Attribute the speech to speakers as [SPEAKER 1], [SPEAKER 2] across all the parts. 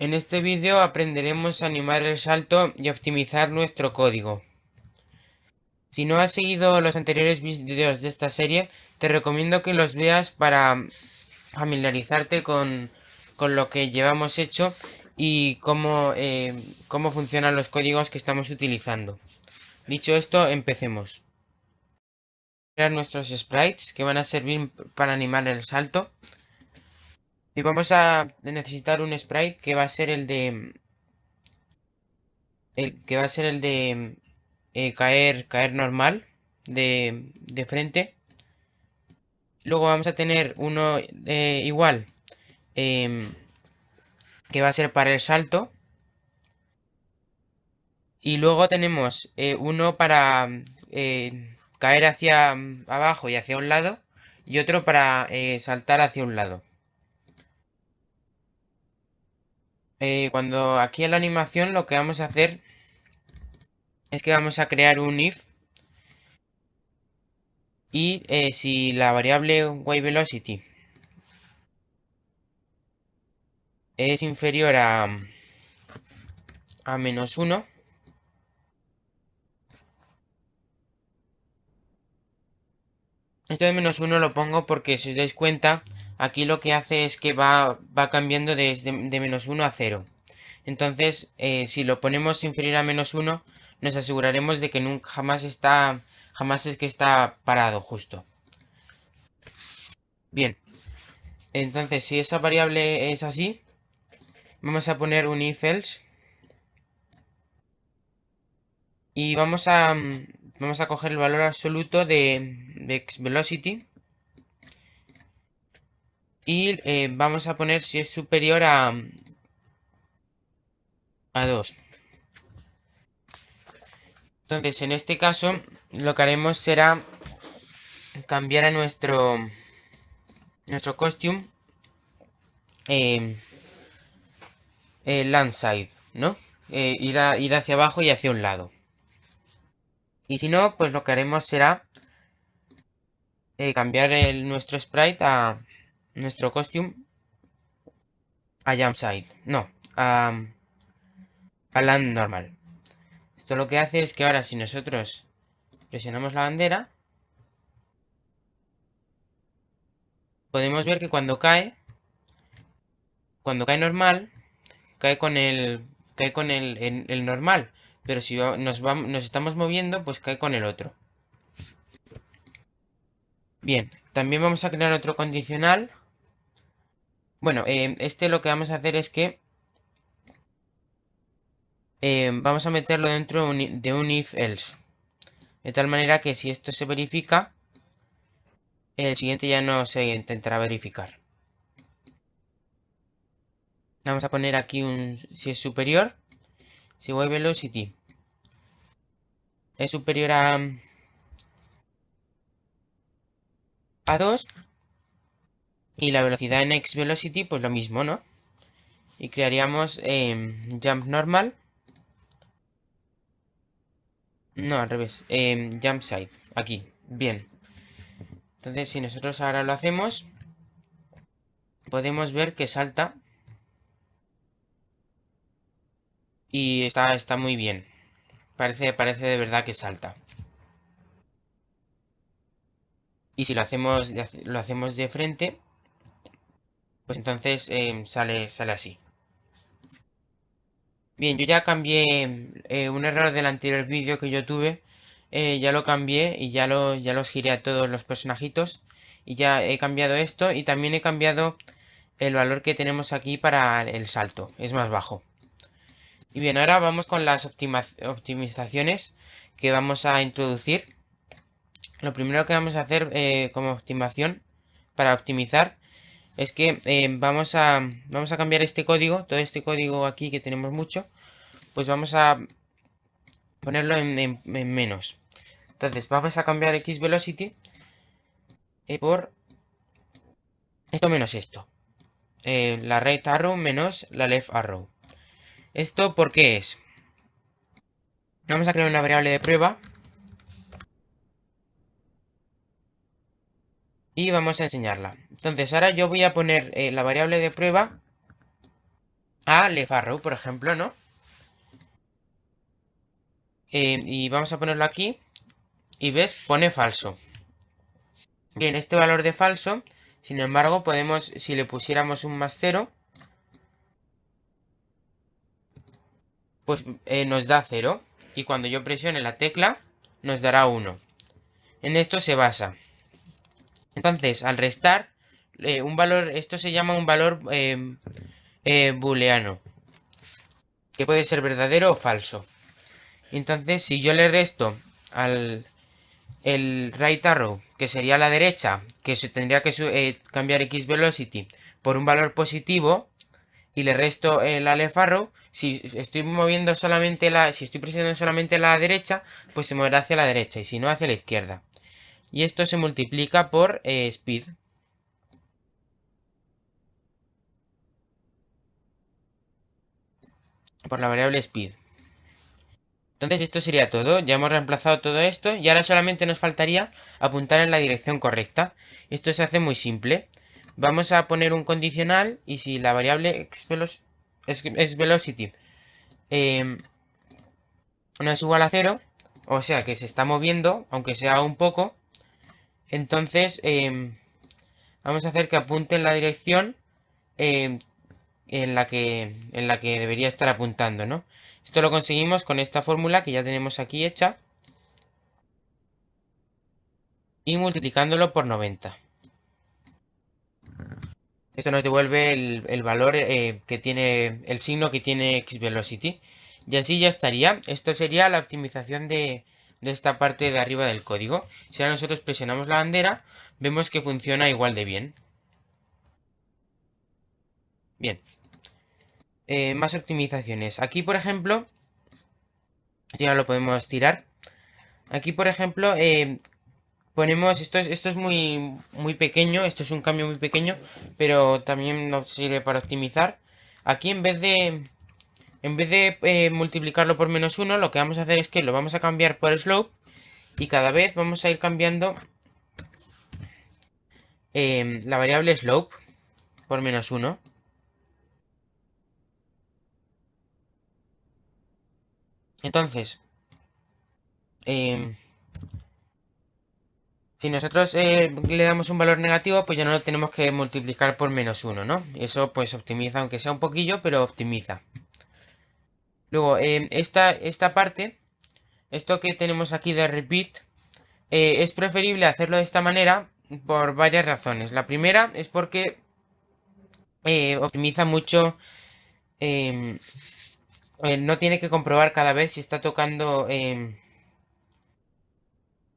[SPEAKER 1] En este vídeo aprenderemos a animar el salto y optimizar nuestro código. Si no has seguido los anteriores vídeos de esta serie, te recomiendo que los veas para familiarizarte con, lo que llevamos hecho y cómo, eh, cómo funcionan los códigos que estamos utilizando. Dicho esto, empecemos. Crear nuestros sprites que van a servir para animar el salto. Y vamos a necesitar un sprite que va a ser el de... El que va a ser el de eh, caer, caer normal de, de, frente. Luego vamos a tener uno eh, igual em, que va a ser para el salto. Y luego tenemos eh, uno para caer hacia abajo y hacia un lado. Y otro para saltar hacia un lado. Eh, cuando aquí en la animación lo que vamos a hacer es que vamos a crear un if y eh, si la variable velocity es inferior a, a menos 1 esto de menos 1 lo pongo porque si os dais cuenta aquí lo que hace es que va, va cambiando desde de, menos 1 a 0. Entonces, eh, si lo ponemos inferior a menos 1, nos aseguraremos de que nunca jamás está, jamás es que está parado justo. Bien, entonces si esa variable es así, vamos a poner un if else. Y vamos a, vamos a coger el valor absoluto de, de velocity y eh, vamos a poner si es superior a, a 2. Entonces, en este caso, lo que haremos será cambiar a nuestro nuestro costume eh, landside, ¿no? Eh, ir, ir hacia abajo y hacia un lado. Y si no, pues lo que haremos será eh, cambiar el, nuestro sprite a, nuestro costume a jump side. No, a, a land normal. Esto lo que hace es que ahora si nosotros presionamos la bandera, podemos ver que cuando cae, cuando cae normal, cae con el, cae con el, el, normal. Pero si nos, vamos, nos estamos moviendo, pues cae con el otro. Bien, también vamos a crear otro condicional bueno, eh, este lo que vamos a hacer es que eh, vamos a meterlo dentro de un if else. De tal manera que si esto se verifica, el siguiente ya no se intentará verificar. Vamos a poner aquí un si es superior, si voy velocity es superior a a 2, y la velocidad en X velocity, pues lo mismo, ¿no? Y crearíamos em, jump normal. No, al revés. Eh, jump side. Aquí. Bien. Entonces, si nosotros ahora lo hacemos, podemos ver que salta. Y está, está muy bien. Parece, parece de verdad que salta. Y si lo hacemos, lo hacemos de frente, pues entonces em, sale, sale así. Bien, yo ya cambié eh, un error del anterior vídeo que yo tuve. Eh, ya lo cambié y ya, lo, ya los giré a todos los personajitos. Y ya he cambiado esto y también he cambiado el valor que tenemos aquí para el salto. Es más bajo. Y bien, ahora vamos con las optimizaciones que vamos a introducir. Lo primero que vamos a hacer eh, como optimización para optimizar es que eh, vamos, a, vamos a cambiar este código, todo este código aquí que tenemos mucho, pues vamos a ponerlo en, menos. Entonces vamos a cambiar x velocity eh, por esto menos esto. Eh, la right arrow menos la left arrow. ¿Esto por qué es? Vamos a crear una variable de prueba y vamos a enseñarla. Entonces ahora yo voy a poner eh, la variable de prueba a Lefarrow, por ejemplo, ¿no? Eh, y vamos a ponerlo aquí. Y ves, pone falso. Bien, este valor de falso, sin embargo, podemos, si le pusiéramos un más cero, pues eh, nos da 0. Y cuando yo presione la tecla, nos dará 1. En esto se basa. Entonces, al restar, eh, un valor, esto se llama un valor eh, booleano. Que puede ser verdadero o falso. Entonces, si yo le resto al el right arrow, que sería la derecha, que se tendría que cambiar x velocity por un valor positivo, y le resto el left arrow, si estoy moviendo solamente la, si estoy presionando solamente la derecha, pues se moverá hacia la derecha y si no hacia la izquierda. Y esto se multiplica por eh, speed. Por la variable speed. Entonces esto sería todo, ya hemos reemplazado todo esto y ahora solamente nos faltaría apuntar en la dirección correcta. Esto se hace muy simple. Vamos a poner un condicional y si la variable es, velocity em, no es igual a cero, o sea que se está moviendo, aunque sea un poco, entonces em, vamos a hacer que apunte en la dirección em, en, la que, en la que debería estar apuntando, ¿no? Esto lo conseguimos con esta fórmula que ya tenemos aquí hecha y multiplicándolo por 90. Esto nos devuelve el, valor eh, que tiene, el signo que tiene xvelocity. Y así ya estaría. Esto sería la optimización de, de esta parte de arriba del código. Si ahora nosotros presionamos la bandera, vemos que funciona igual de bien. Bien. Eh, más optimizaciones. Aquí, por ejemplo, ya lo podemos tirar. Aquí, por ejemplo, eh, ponemos, esto es, esto es muy, muy pequeño, esto es un cambio muy pequeño, pero también nos sirve para optimizar. Aquí en vez de, en vez de eh, multiplicarlo por menos 1, lo que vamos a hacer es que lo vamos a cambiar por slope y cada vez vamos a ir cambiando eh, la variable slope por menos 1. Entonces, eh, si nosotros eh, le damos un valor negativo, pues ya no lo tenemos que multiplicar por menos 1, ¿no? Eso pues optimiza, aunque sea un poquillo, pero optimiza. Luego, eh, esta, esta parte, esto que tenemos aquí de repeat, eh, es preferible hacerlo de esta manera por varias razones. La primera es porque optimiza mucho... Em, no tiene que comprobar cada vez si está tocando em,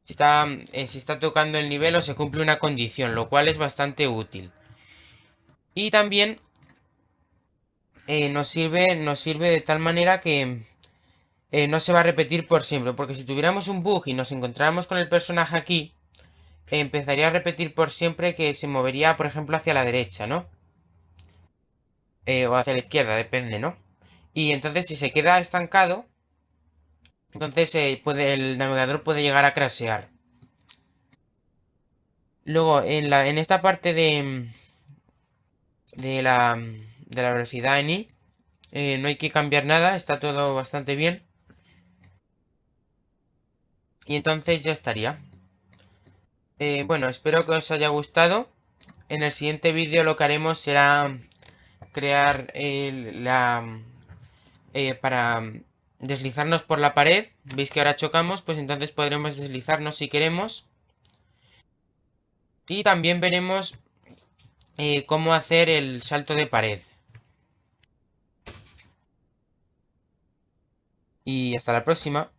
[SPEAKER 1] si está, eh, si está tocando el nivel o se cumple una condición, lo cual es bastante útil. Y también eh, nos, sirve, nos sirve de tal manera que eh, no se va a repetir por siempre. Porque si tuviéramos un bug y nos encontráramos con el personaje aquí, empezaría a repetir por siempre que se movería, por ejemplo, hacia la derecha, ¿no? o hacia la izquierda, depende, ¿no? Y entonces si se queda estancado, entonces eh, el navegador puede llegar a crashear. Luego, en, la, en esta parte de, de, la, de la velocidad en I, eh, no hay que cambiar nada, está todo bastante bien. Y entonces ya estaría. Eh, bueno, espero que os haya gustado. En el siguiente vídeo lo que haremos será crear la... para deslizarnos por la pared. Veis que ahora chocamos, pues entonces podremos deslizarnos si queremos. Y también veremos eh, cómo hacer el salto de pared. Y hasta la próxima.